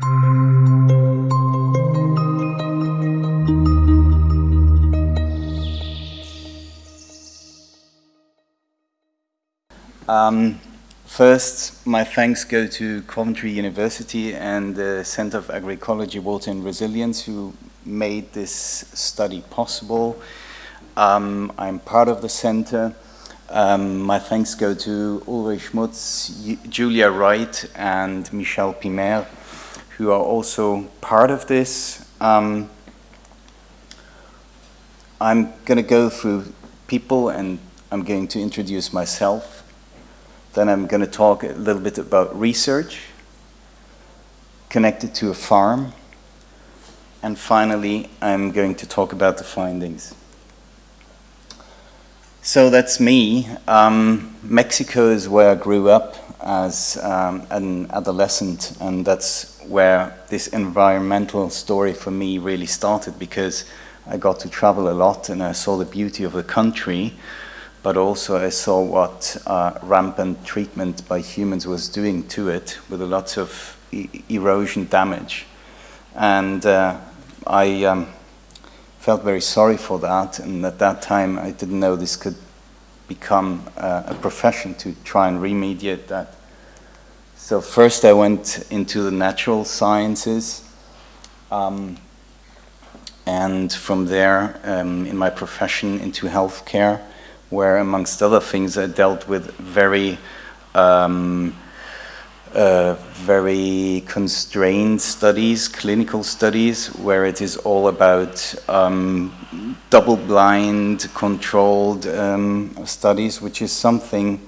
Um, first, my thanks go to Coventry University and the Center of Agroecology, Water and Resilience who made this study possible. Um, I'm part of the center. Um, my thanks go to Ulrich Schmutz, Julia Wright, and Michel Pimbert, who are also part of this. Um, I'm going to go through people and I'm going to introduce myself. Then I'm going to talk a little bit about research connected to a farm. And finally, I'm going to talk about the findings. So that's me. Um, Mexico is where I grew up as um, an adolescent, and that's where this environmental story for me really started because I got to travel a lot and I saw the beauty of the country but also I saw what uh, rampant treatment by humans was doing to it with a lot of e erosion damage. And uh, I um, felt very sorry for that, and at that time I didn't know this could become uh, a profession to try and remediate that. So first I went into the natural sciences, um, and from there, um, in my profession, into healthcare, where amongst other things I dealt with very um, uh, very constrained studies, clinical studies, where it is all about um, double-blind, controlled um, studies, which is something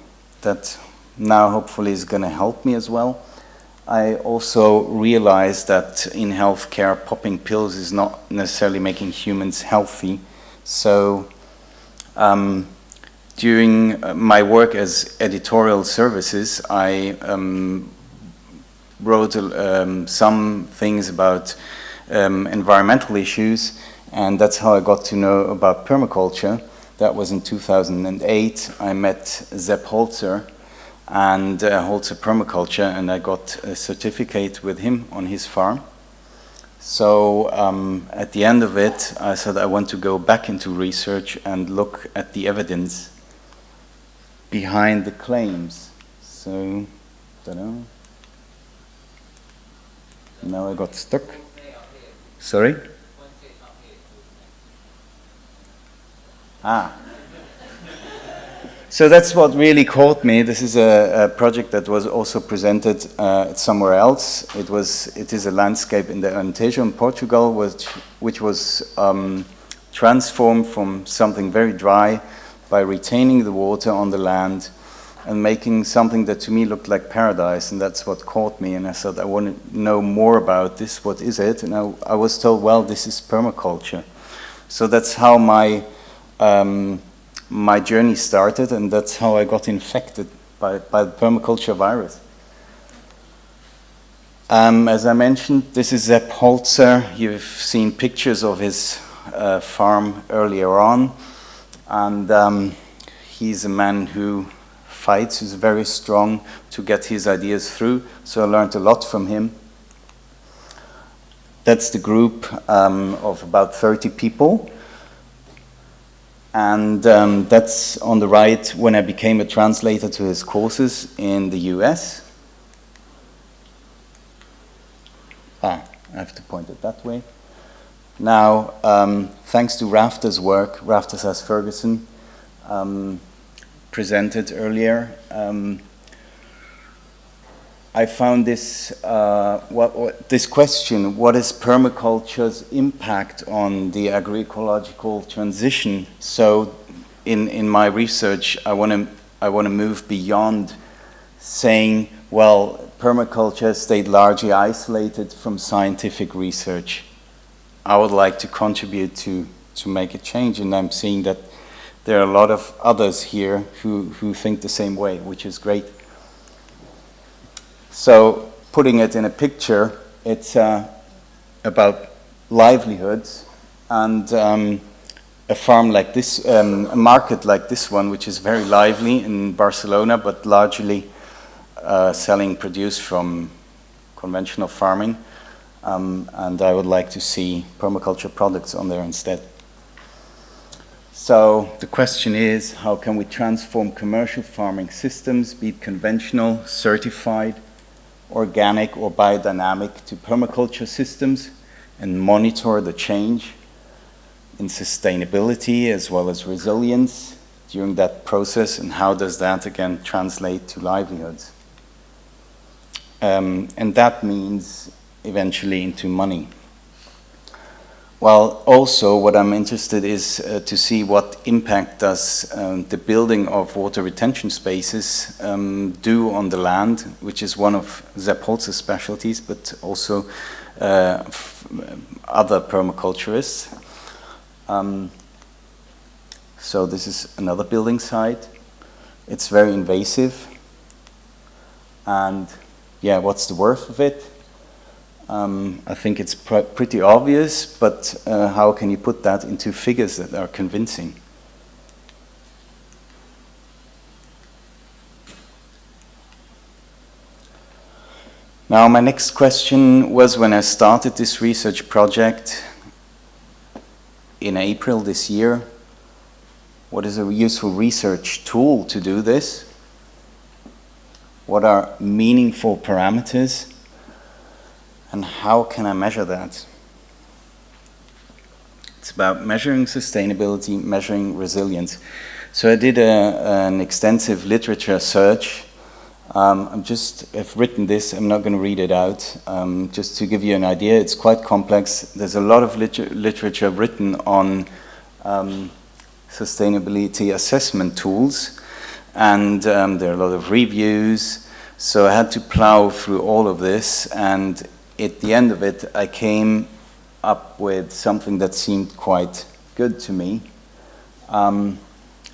that now hopefully is going to help me as well. I also realized that in healthcare, popping pills is not necessarily making humans healthy. So um, during uh, my work as editorial services, I um, wrote um, some things about um, environmental issues, and that's how I got to know about permaculture. That was in 2008. I met Sepp Holzer and uh, a Permaculture, and I got a certificate with him on his farm. So um, at the end of it, I said I want to go back into research and look at the evidence behind the claims. So, don't know. Now I got stuck. Sorry? Ah. So that's what really caught me. This is a, a project that was also presented uh, somewhere else. It was, it is a landscape in the Alentejo in Portugal, which, which was um, transformed from something very dry by retaining the water on the land and making something that to me looked like paradise. And that's what caught me. And I said I want to know more about this. What is it? And I, I was told well this is permaculture. So that's how my um, my journey started and that's how I got infected by, by the permaculture virus um, as I mentioned this is Sepp Holzer you've seen pictures of his uh, farm earlier on and um, he's a man who fights, who's very strong to get his ideas through. So I learned a lot from him. That's the group um, of about 30 people. And um, that's on the right when I became a translator to his courses in the US. Ah, I have to point it that way. Now, um, thanks to Rafter's work, Rafter Sass Ferguson um, presented earlier, um, I found this, uh, what, what, this question, what is permaculture's impact on the agroecological transition? So in, in my research, I want to I want to move beyond saying, well, permaculture stayed largely isolated from scientific research. I would like to contribute to, to make a change. And I'm seeing that there are a lot of others here who, who think the same way, which is great. So putting it in a picture, it's uh, about livelihoods and um, a farm like this, um, a market like this one, which is very lively in Barcelona, but largely uh, selling produce from conventional farming Um, and I would like to see permaculture products on there instead. So the question is, how can we transform commercial farming systems, be it conventional, certified, organic or biodynamic to permaculture systems and monitor the change in sustainability as well as resilience during that process and how does that again translate to livelihoods. Um, and that means eventually into money. Well, also what I'm interested is uh, to see what impact does um, the building of water retention spaces um, do on the land, which is one of Sepp Holzer's specialties, but also uh, other permaculturists. Um, so this is another building site. It's very invasive. And yeah, what's the worth of it? Um, I think it's pr pretty obvious, but uh, how can you put that into figures that are convincing? Now, my next question was when I started this research project in April this year, what is a useful research tool to do this? What are meaningful parameters? And how can I measure that? It's about measuring sustainability, measuring resilience. So I did a, an extensive literature search. Um, I'm just, I've written this, I'm not going to read it out. Um, just to give you an idea, it's quite complex. There's a lot of liter literature written on um, sustainability assessment tools, and um, there are a lot of reviews. So I had to plow through all of this, and at the end of it, I came up with something that seemed quite good to me. Um,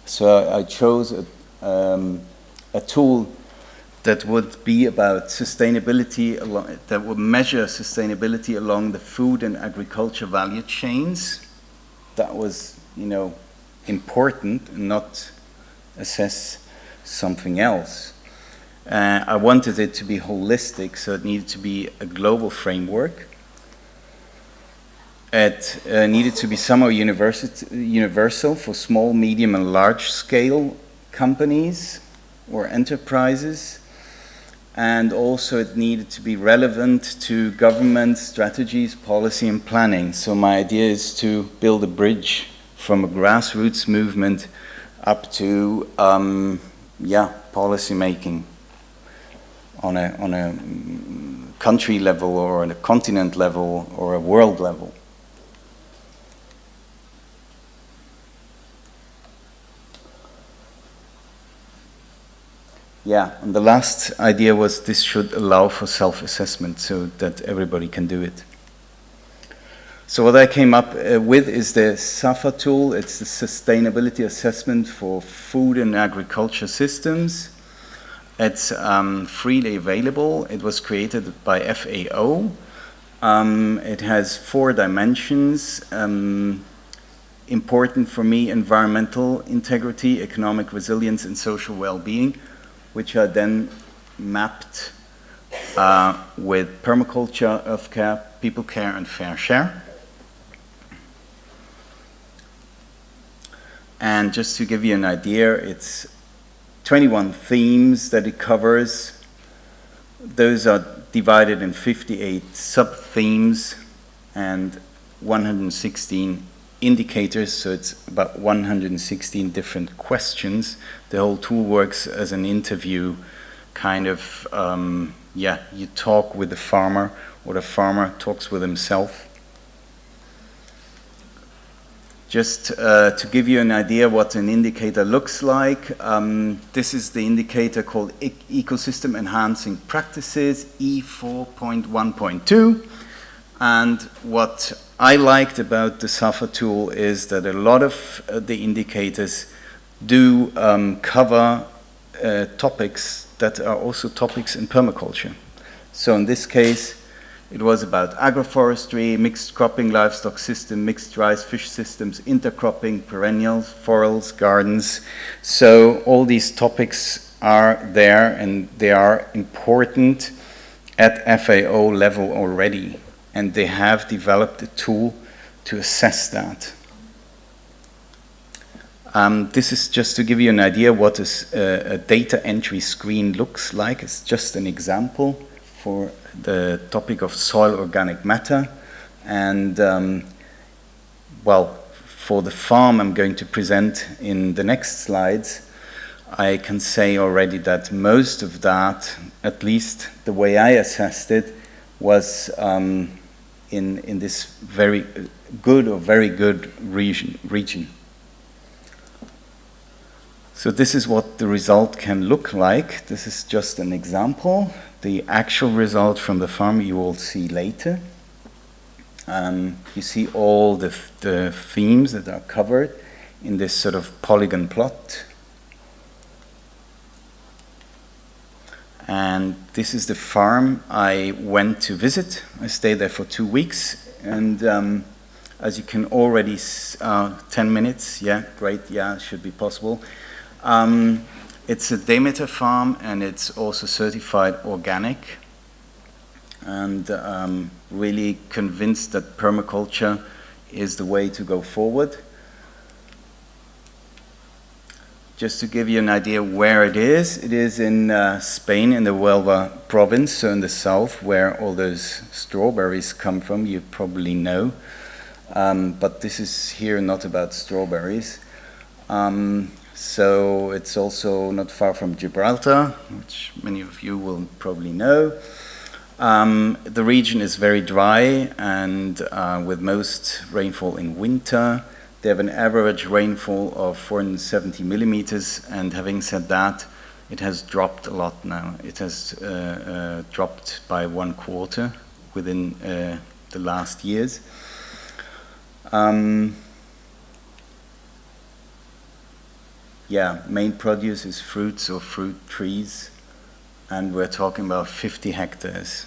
so I chose a, um, a, tool that would be about sustainability, along, that would measure sustainability along the food and agriculture value chains. That was, you know, important and not assess something else. Uh, I wanted it to be holistic, so it needed to be a global framework. It uh, needed to be somehow universal for small, medium, and large scale companies or enterprises. And also it needed to be relevant to government strategies, policy, and planning. So my idea is to build a bridge from a grassroots movement up to, um, yeah, policy making on a, on a country level or on a continent level or a world level. Yeah, and the last idea was this should allow for self-assessment so that everybody can do it. So what I came up uh, with is the SAFA tool. It's the Sustainability Assessment for Food and Agriculture Systems. It's um, freely available. It was created by FAO. Um, it has four dimensions. Um, important for me, environmental integrity, economic resilience, and social well-being, which are then mapped uh, with permaculture, earth care, people care, and fair share. And just to give you an idea, it's 21 themes that it covers. Those are divided in 58 sub-themes and 116 indicators, so it's about 116 different questions. The whole tool works as an interview, kind of, um, yeah, you talk with the farmer, or the farmer talks with himself. Just uh, to give you an idea what an indicator looks like, um, this is the indicator called e Ecosystem Enhancing Practices, E4.1.2. And what I liked about the SAFA tool is that a lot of uh, the indicators do um, cover uh, topics that are also topics in permaculture. So in this case, it was about agroforestry, mixed cropping livestock system, mixed rice fish systems, intercropping, perennials, forels, gardens. So all these topics are there and they are important at FAO level already. and they have developed a tool to assess that. Um, this is just to give you an idea what a, a data entry screen looks like. It's just an example for the topic of soil organic matter. And um, well, for the farm I'm going to present in the next slides, I can say already that most of that, at least the way I assessed it, was um, in, in this very good or very good region. region. So this is what the result can look like. This is just an example. The actual result from the farm you will see later. Um, you see all the, the themes that are covered in this sort of polygon plot. And this is the farm I went to visit. I stayed there for two weeks. And um, as you can already, uh, 10 minutes, yeah, great, yeah, should be possible. Um, it's a Demeter farm and it's also certified organic and um, really convinced that permaculture is the way to go forward. Just to give you an idea where it is, it is in uh, Spain, in the Huelva province, so in the south, where all those strawberries come from, you probably know. Um, but this is here not about strawberries. Um, so it's also not far from Gibraltar, which many of you will probably know. Um, the region is very dry and uh, with most rainfall in winter. They have an average rainfall of 470 millimeters, and having said that, it has dropped a lot now. It has uh, uh, dropped by one quarter within uh, the last years. Um, yeah, main produce is fruits or fruit trees, and we're talking about 50 hectares.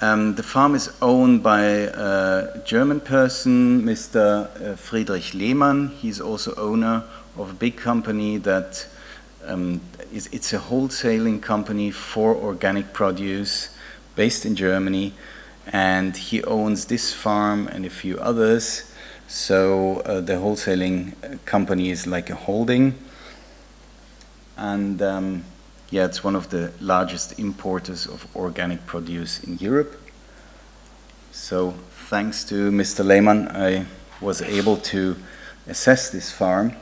Um, the farm is owned by a German person, Mr. Uh, Friedrich Lehmann. He's also owner of a big company that um, is, it's a wholesaling company for organic produce based in Germany. And he owns this farm and a few others. So uh, the wholesaling company is like a holding. And um, yeah, it's one of the largest importers of organic produce in Europe. So thanks to Mr. Lehmann, I was able to assess this farm.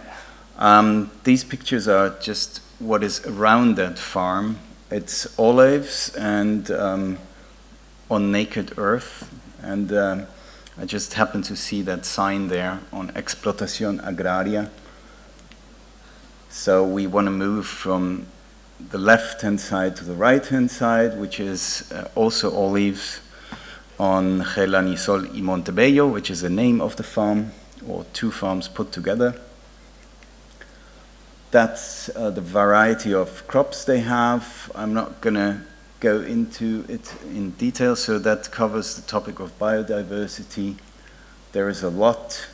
Um, these pictures are just what is around that farm. It's olives and um, on naked earth. And um, I just happened to see that sign there on Explotación Agraria. So we want to move from the left-hand side to the right-hand side, which is uh, also olives on Gelanisol y Montebello, which is the name of the farm, or two farms put together. That's uh, the variety of crops they have. I'm not going to go into it in detail, so that covers the topic of biodiversity. There is a lot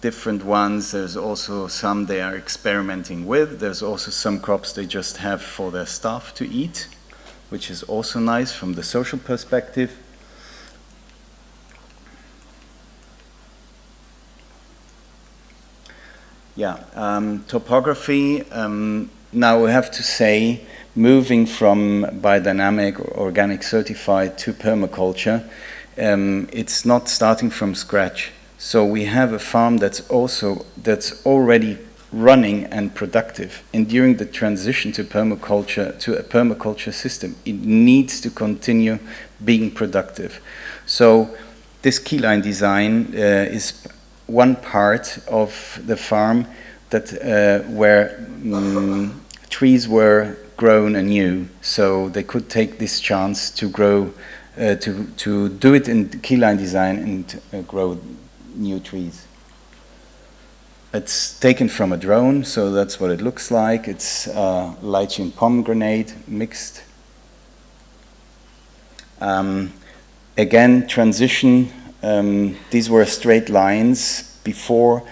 different ones. There's also some they are experimenting with. There's also some crops they just have for their staff to eat, which is also nice from the social perspective. Yeah, um, topography. Um, now we have to say, moving from biodynamic or organic certified to permaculture, um, it's not starting from scratch. So we have a farm that's also that's already running and productive. And during the transition to permaculture to a permaculture system, it needs to continue being productive. So this keyline design uh, is one part of the farm that uh, where um, trees were grown anew. So they could take this chance to grow, uh, to to do it in keyline design and uh, grow new trees. It's taken from a drone, so that's what it looks like. It's uh, lychee pomegranate mixed. Um, again, transition. Um, these were straight lines before,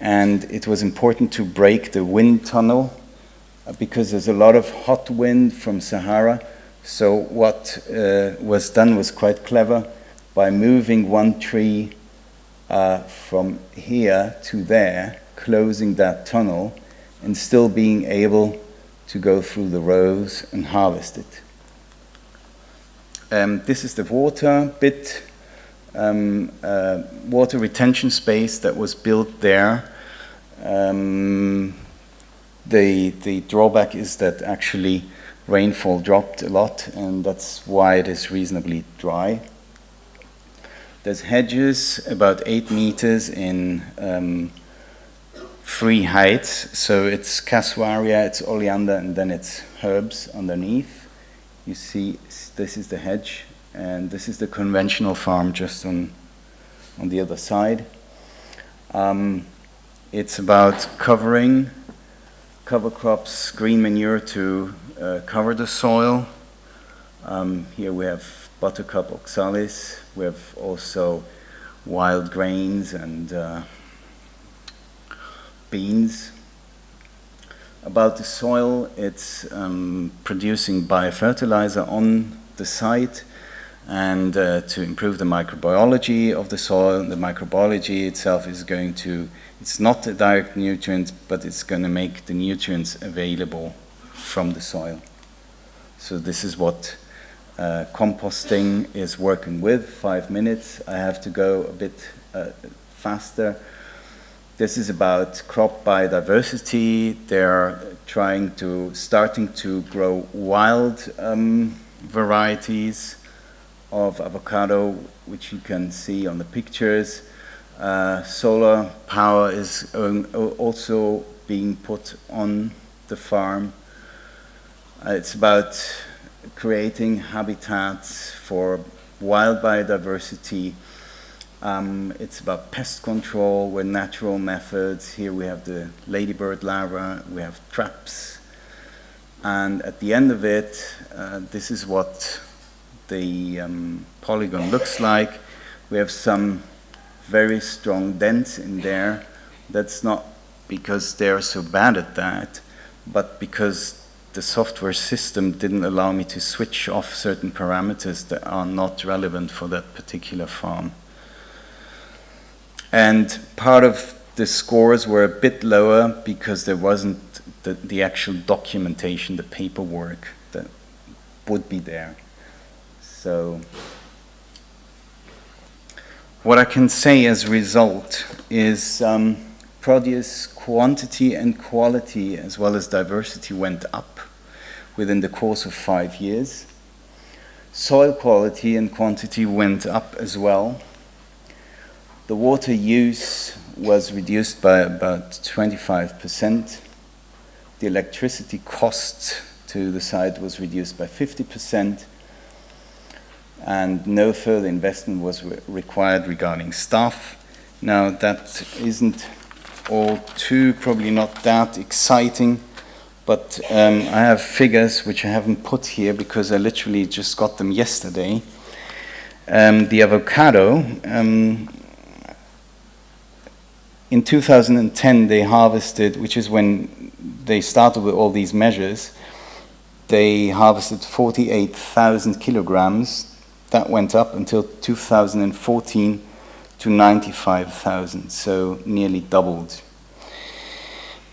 and it was important to break the wind tunnel because there's a lot of hot wind from Sahara. So what uh, was done was quite clever by moving one tree uh, from here to there, closing that tunnel, and still being able to go through the rows and harvest it. Um, this is the water bit, um, uh, water retention space that was built there. Um, the, the drawback is that actually rainfall dropped a lot and that's why it is reasonably dry. There's hedges about eight meters in um, three heights. So it's casuarina, it's oleander, and then it's herbs underneath. You see, this is the hedge, and this is the conventional farm just on, on the other side. Um, it's about covering cover crops, green manure to uh, cover the soil. Um, here we have buttercup oxalis. We have also wild grains and uh, beans. About the soil, it's um, producing biofertilizer on the site and uh, to improve the microbiology of the soil. The microbiology itself is going to, it's not a direct nutrient, but it's going to make the nutrients available from the soil. So this is what uh, composting is working with, five minutes. I have to go a bit uh, faster. This is about crop biodiversity. They're trying to, starting to grow wild um, varieties of avocado, which you can see on the pictures. Uh, solar power is also being put on the farm. Uh, it's about creating habitats for wild biodiversity. Um, it's about pest control with natural methods. Here we have the ladybird larva, we have traps. And at the end of it, uh, this is what the um, polygon looks like. We have some very strong dents in there. That's not because they're so bad at that, but because the software system didn't allow me to switch off certain parameters that are not relevant for that particular farm. And part of the scores were a bit lower because there wasn't the, the actual documentation, the paperwork that would be there. So what I can say as a result is um, produce quantity and quality as well as diversity went up within the course of five years. Soil quality and quantity went up as well. The water use was reduced by about 25%. The electricity cost to the site was reduced by 50%. And no further investment was re required regarding staff. Now, that isn't all too, probably not that exciting but um, I have figures which I haven't put here because I literally just got them yesterday. Um, the avocado, um, in 2010 they harvested, which is when they started with all these measures, they harvested 48,000 kilograms. That went up until 2014 to 95,000, so nearly doubled.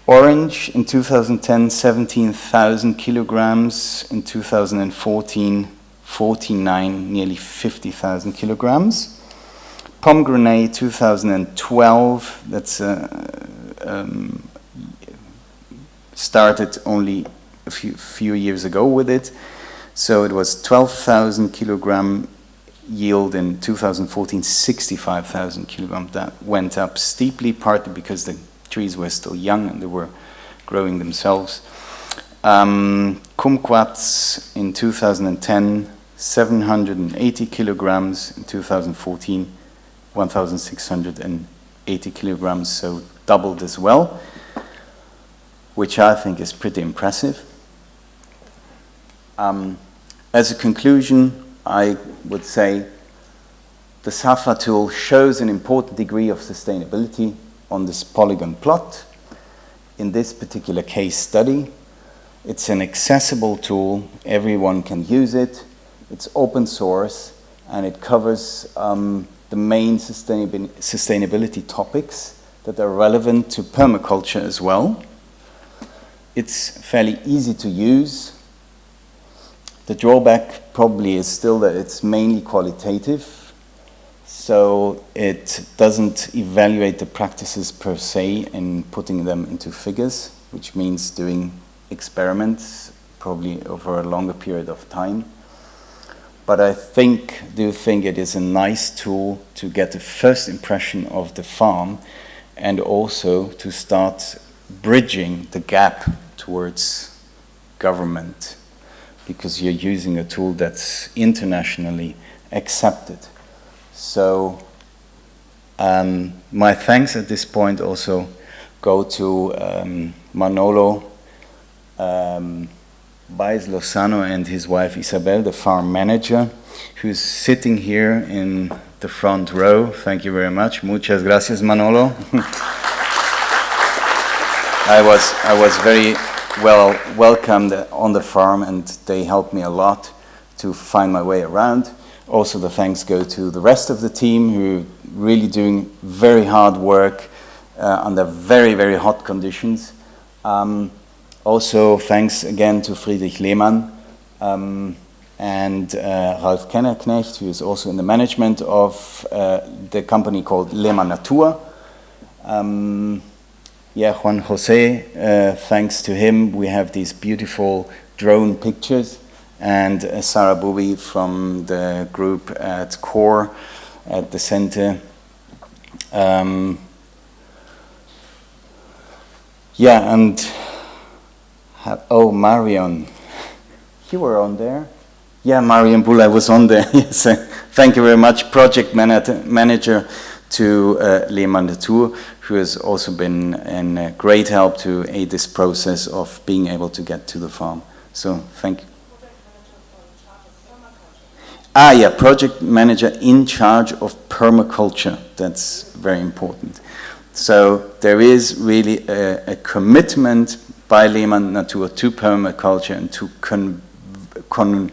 Orange in 2010, 17,000 kilograms. In 2014, 49, nearly 50,000 kilograms. Pomegranate 2012, that's uh, um, started only a few, few years ago with it. So it was 12,000 kilogram yield in 2014, 65,000 kilogram. That went up steeply, partly because the trees were still young and they were growing themselves. Um, kumquats in 2010, 780 kilograms. In 2014, 1,680 kilograms, so doubled as well, which I think is pretty impressive. Um, as a conclusion, I would say the SAFA tool shows an important degree of sustainability on this polygon plot in this particular case study. It's an accessible tool, everyone can use it, it's open source, and it covers um, the main sustainability topics that are relevant to permaculture as well. It's fairly easy to use. The drawback probably is still that it's mainly qualitative, so it doesn't evaluate the practices per se in putting them into figures, which means doing experiments probably over a longer period of time. But I think, do think it is a nice tool to get a first impression of the farm and also to start bridging the gap towards government because you're using a tool that's internationally accepted. So um, my thanks at this point also go to um, Manolo um, Baez Lozano and his wife Isabel, the farm manager, who's sitting here in the front row. Thank you very much. Muchas gracias, Manolo. I was, I was very well welcomed on the farm and they helped me a lot to find my way around. Also the thanks go to the rest of the team who really doing very hard work uh, under very, very hot conditions. Um, also thanks again to Friedrich Lehmann um, and uh, Ralf Kennerknecht, who is also in the management of uh, the company called Lehmann Natur. Um, yeah, Juan Jose, uh, thanks to him, we have these beautiful drone pictures. And uh, Sarah Booby from the group at CORE at the center. Um, yeah, and oh, Marion, you were on there? Yeah, Marion Bull, I was on there. yes, thank you very much, project manager to uh, Lehmann Natur, who has also been a great help to aid this process of being able to get to the farm. So thank you. Ah, yeah, project manager in charge of permaculture. That's very important. So there is really a, a commitment by Lehmann Natur to permaculture and to con, con,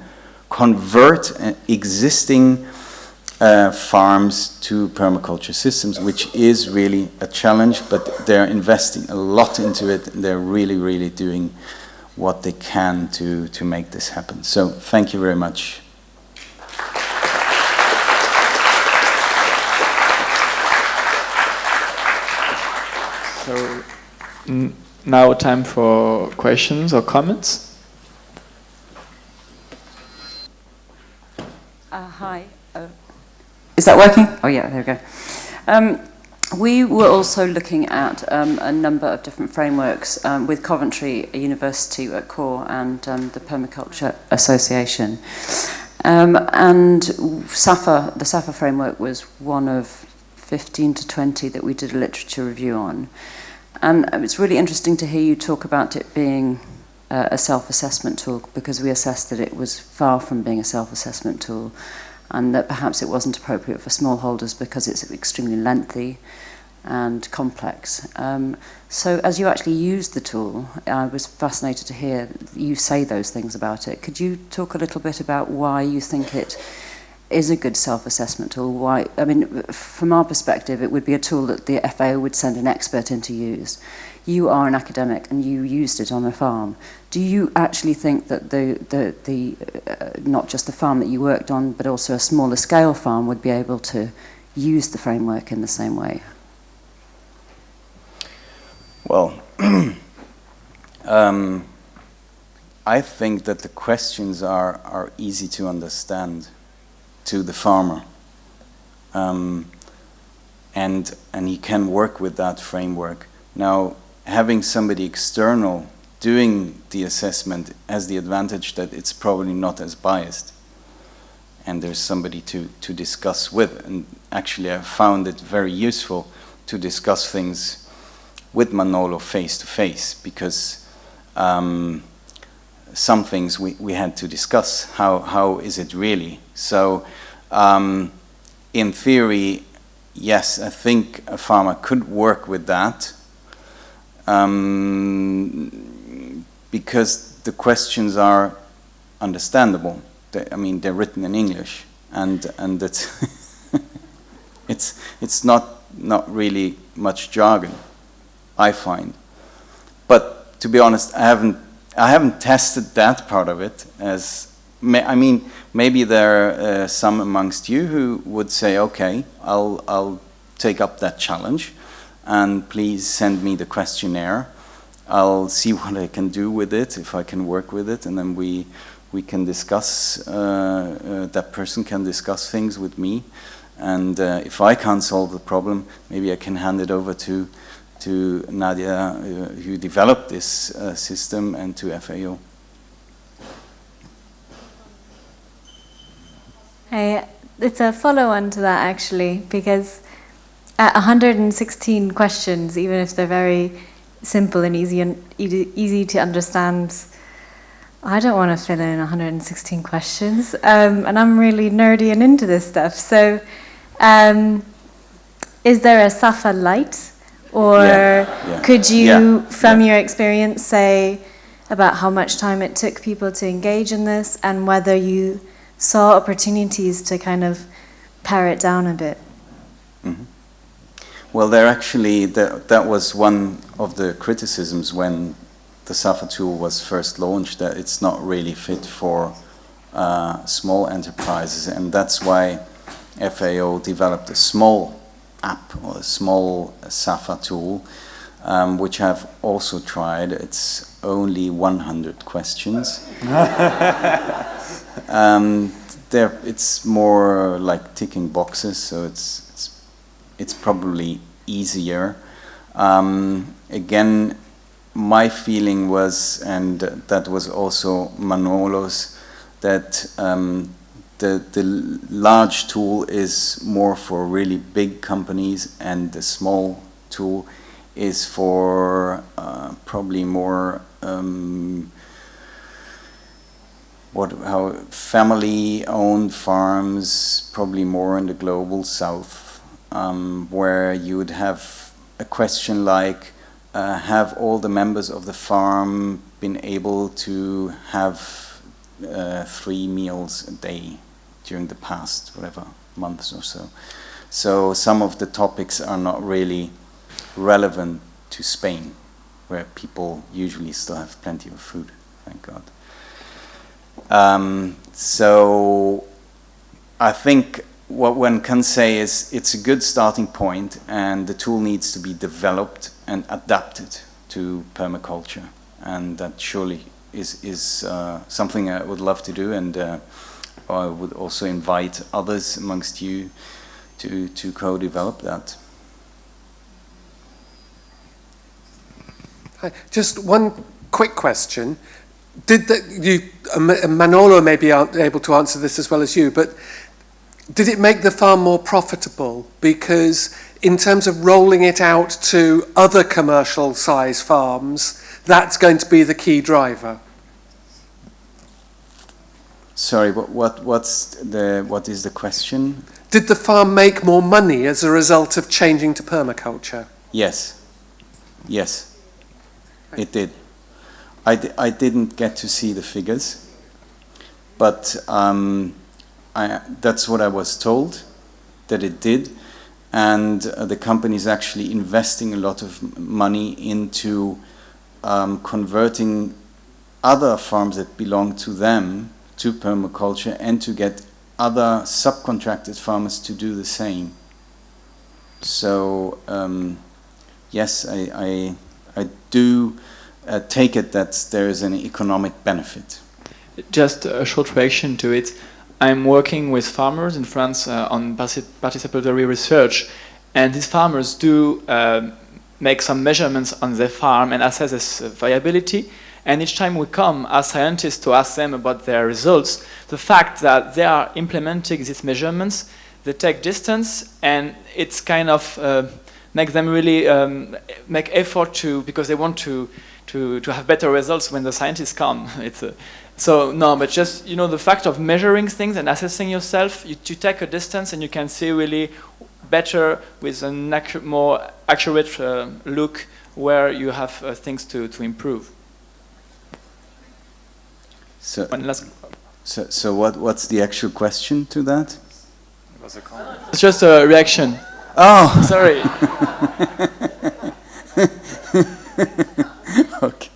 convert uh, existing uh, farms to permaculture systems, which is really a challenge, but they're investing a lot into it. They're really, really doing what they can to, to make this happen. So thank you very much. So now time for questions or comments. Uh, hi. Is that working? Oh yeah, there we go. Um, we were also looking at um, a number of different frameworks um, with Coventry University at core and um, the Permaculture Association. Um, and SAFA, the SAFA framework was one of 15 to 20 that we did a literature review on. And it's really interesting to hear you talk about it being a self-assessment tool because we assessed that it was far from being a self-assessment tool and that perhaps it wasn't appropriate for smallholders because it's extremely lengthy and complex. Um, so as you actually used the tool, I was fascinated to hear you say those things about it. Could you talk a little bit about why you think it is a good self-assessment tool? Why, I mean, from our perspective, it would be a tool that the FAO would send an expert in to use. You are an academic and you used it on a farm. Do you actually think that the, the, the uh, not just the farm that you worked on, but also a smaller scale farm would be able to use the framework in the same way? Well, um, I think that the questions are, are easy to understand to the farmer. Um, and, and he can work with that framework. Now, having somebody external doing the assessment has the advantage that it's probably not as biased. And there's somebody to, to discuss with. And actually, I found it very useful to discuss things with Manolo face to face because um, some things we, we had to discuss. How, how is it really? So um, in theory, yes, I think a farmer could work with that um, because the questions are understandable. They, I mean, they're written in English, and and it's it's it's not not really much jargon, I find. But to be honest, I haven't I haven't tested that part of it. As I mean, maybe there are uh, some amongst you who would say, "Okay, I'll I'll take up that challenge, and please send me the questionnaire." I'll see what I can do with it, if I can work with it, and then we we can discuss, uh, uh, that person can discuss things with me. And uh, if I can't solve the problem, maybe I can hand it over to, to Nadia, uh, who developed this system, and to FAO. Hey, it's a follow-on to that actually, because at 116 questions, even if they're very simple and easy and easy to understand. I don't want to fill in 116 questions, um, and I'm really nerdy and into this stuff. So, um, is there a SAFA light, or Yeah, yeah. could you, Yeah, from your experience, say about how much time it took people to engage in this, and whether you saw opportunities to kind of pare it down a bit? Well, there actually, that, that was one of the criticisms when the SAFA tool was first launched, that it's not really fit for uh, small enterprises, and that's why FAO developed a small app or a small SAFA tool, um, which I've also tried. It's only 100 questions. um, it's more like ticking boxes, so it's, it's, probably easier. Um, again, my feeling was, and that was also Manolo's, that um, the, the large tool is more for really big companies and the small tool is for uh, probably more um, what how family owned farms probably more in the global south um, where you would have a question like uh, have all the members of the farm been able to have uh, three meals a day during the past whatever months or so? So some of the topics are not really relevant to Spain where people usually still have plenty of food thank God. Um, so I think what one can say is it's a good starting point and the tool needs to be developed and adapted to permaculture and that surely is, is uh, something I would love to do and uh, I would also invite others amongst you to, to co-develop that. Just one quick question. Did the, you, uh, Manolo may be able to answer this as well as you, but did it make the farm more profitable? Because in terms of rolling it out to other commercial size farms, that's going to be the key driver. Sorry, what, what, what's the, what is the question? Did the farm make more money as a result of changing to permaculture? Yes. Yes. It did. I, di- I didn't get to see the figures, but um, I, that's what I was told that it did. And uh, the company is actually investing a lot of money into um, converting other farms that belong to them to permaculture and to get other subcontracted farmers to do the same. So, um, yes, I, I, I do uh, take it that there is an economic benefit. Just a short reaction to it. I'm working with farmers in France uh, on participatory research, and these farmers do uh, make some measurements on their farm and assess its viability. And each time we come as scientists to ask them about their results, the fact that they are implementing these measurements, they take distance, and it's kind of uh, make them really um, make effort to because they want to to to have better results when the scientists come. It's a, so no, but just you know the fact of measuring things and assessing yourself, you, you take a distance and you can see really better with a accu- more accurate uh, look where you have uh, things to, to improve. So, One last. so, so what, what's the actual question to that? It It's just a reaction. Oh, Sorry. okay.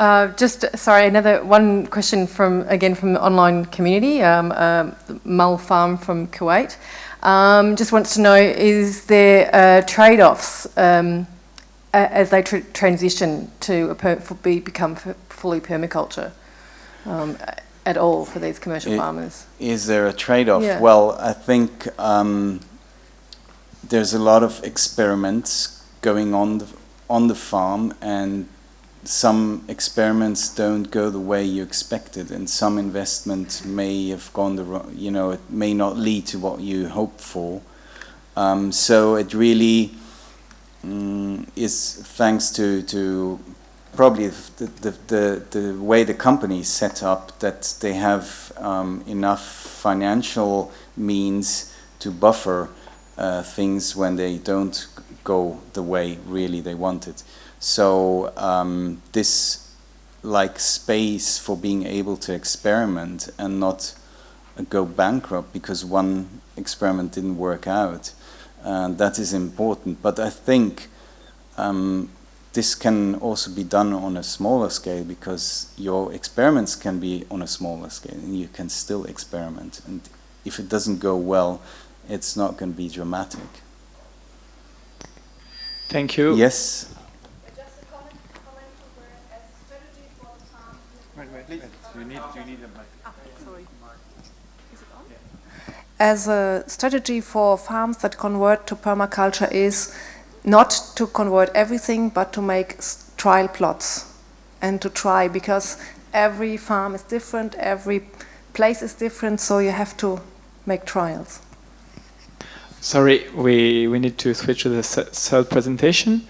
Uh, just sorry, another one question from again from the online community. Um, um, Mul Farm from Kuwait um, just wants to know: Is there uh, trade-offs um, as they tr- transition to a per- for be, become f- fully permaculture um, at all for these commercial It- farmers? Is there a trade-off? Yeah. Well, I think um, there's a lot of experiments going on the, on the farm, and some experiments don't go the way you expected, and some investment may have gone the wrong. You know, it may not lead to what you hoped for. Um, so it really mm, is thanks to to probably the, the, the, the way the company is set up that they have um, enough financial means to buffer uh, things when they don't go the way really they wanted. So um, this like space for being able to experiment and not go bankrupt because one experiment didn't work out. Uh, that is important. But I think um, this can also be done on a smaller scale because your experiments can be on a smaller scale and you can still experiment. And if it doesn't go well, it's not going to be dramatic. Thank you. Yes? Just a comment, comment from where as strategy for the farm. As a strategy for farms that convert to permaculture is not to convert everything, but to make trial plots and to try because every farm is different, every place is different, so you have to make trials. Sorry, we, we need to switch to the third presentation.